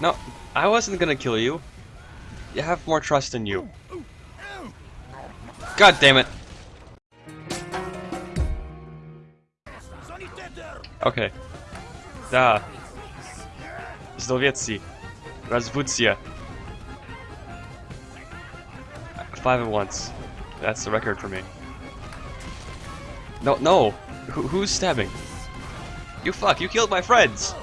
No, I wasn't gonna kill you. You have more trust in you. God damn it. Okay. Da. Zdowiecki. Razvutia. Five at once. That's the record for me. No, no! Who, who's stabbing? You fuck, you killed my friends!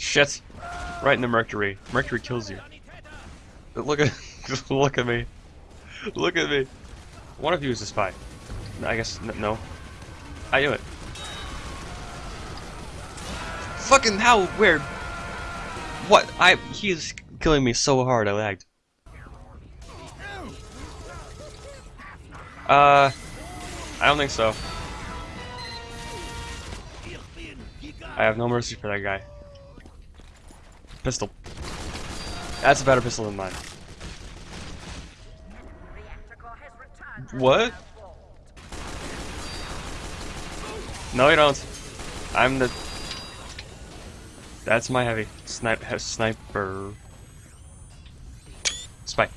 Shit! Right in the mercury. Mercury kills you. Look at look at me. Look at me. One of you is a spy. I guess no. I knew it. Fucking how weird. What? I he's killing me so hard I lagged. Uh I don't think so. I have no mercy for that guy. Pistol. That's a better pistol than mine. What? No, you don't. I'm the. That's my heavy snipe sniper. Spy.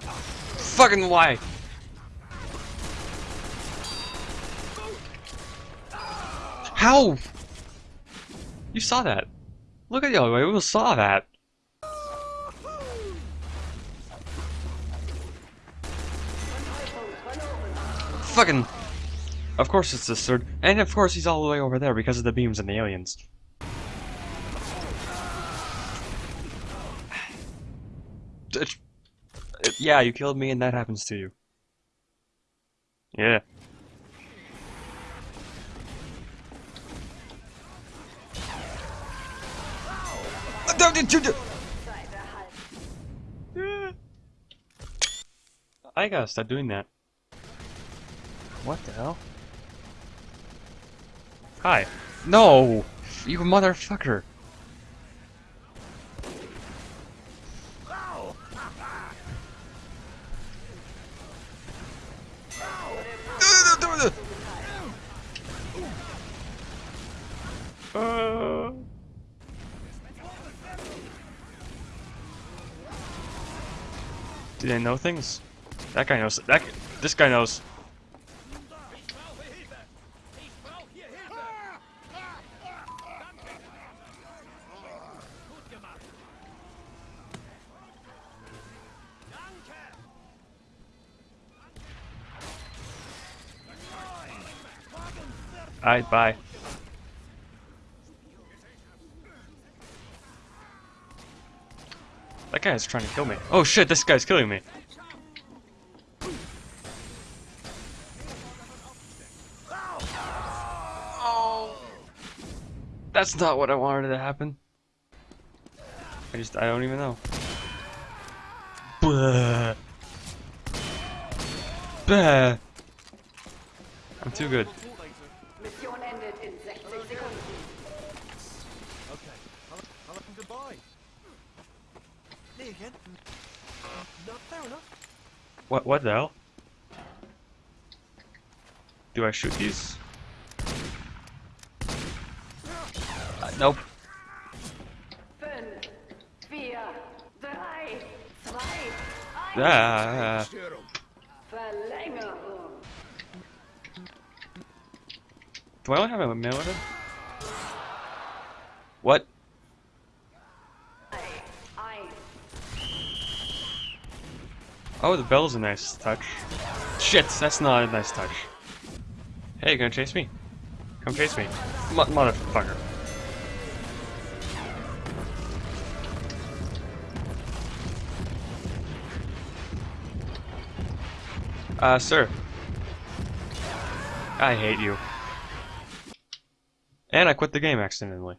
Fucking why? How? You saw that. Look at y'all, we saw that. Fucking... Of course it's this third, and of course he's all the way over there because of the beams and the aliens. yeah, you killed me and that happens to you. Yeah. I gotta stop doing that. What the hell? Hi. No! You motherfucker! Uh... Do they know things? That guy knows. That this guy knows. Alright, bye. That guy's trying to kill me. Oh shit, this guy's killing me. That's not what I wanted to happen. I just, I don't even know. Blah. Blah. I'm too good. Again. No, fair enough. What, what the hell? Do I shoot these? Uh, nope. Ah. Do I only have a minute? What? Oh, the bell's a nice touch. Shit, that's not a nice touch. Hey, you gonna chase me? Come chase me. M motherfucker. Uh, sir. I hate you. And I quit the game accidentally.